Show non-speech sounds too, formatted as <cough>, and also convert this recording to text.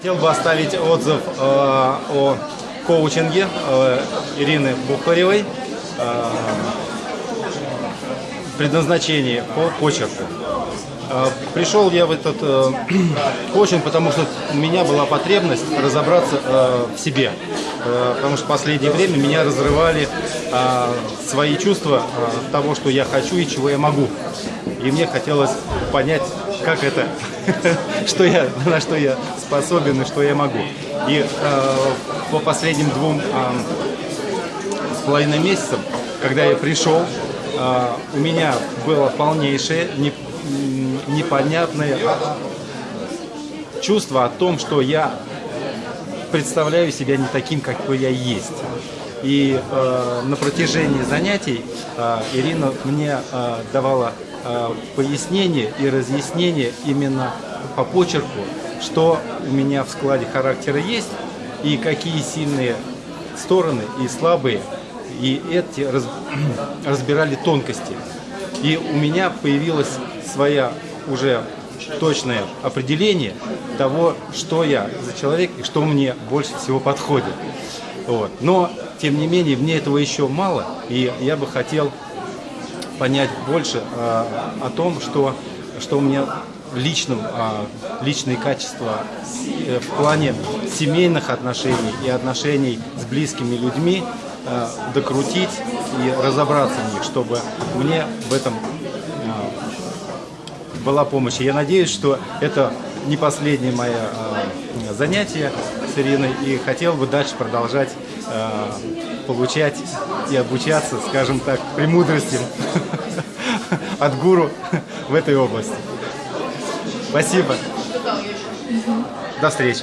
Хотел бы оставить отзыв э, о коучинге э, Ирины Бухаревой. Э, предназначение по почерку. Э, Пришел я в этот э, <clears throat> коучинг, потому что у меня была потребность разобраться э, в себе. Э, Потому что в последнее время меня разрывали э, свои чувства э, того, что я хочу и чего я могу. И мне хотелось понять, как это, <laughs> что я, на что я способен и что я могу. И э, по последним двум э, с половиной месяцам, когда я пришел, э, у меня было полнейшее, не- непонятное чувство о том, что я представляю себя не таким, какой я есть. И э, на протяжении занятий э, Ирина мне э, давала пояснение и разъяснение именно по почерку, что у меня в складе характера есть и какие сильные стороны и слабые. И эти раз- <clears throat> разбирали тонкости. И у меня появилась своя уже точное определение того, что я за человек и что мне больше всего подходит. Вот. Но, тем не менее, мне этого еще мало, и я бы хотел понять больше а, о том, что, что у меня в личном, а, личные качества э, в плане семейных отношений и отношений с близкими людьми а, докрутить и разобраться в них, чтобы мне в этом а, была помощь. Я надеюсь, что это не последнее мое а, занятие с Ириной, и хотел бы дальше продолжать а, получать и обучаться, скажем так, премудростям <laughs> от гуру в этой области. Спасибо. До встречи.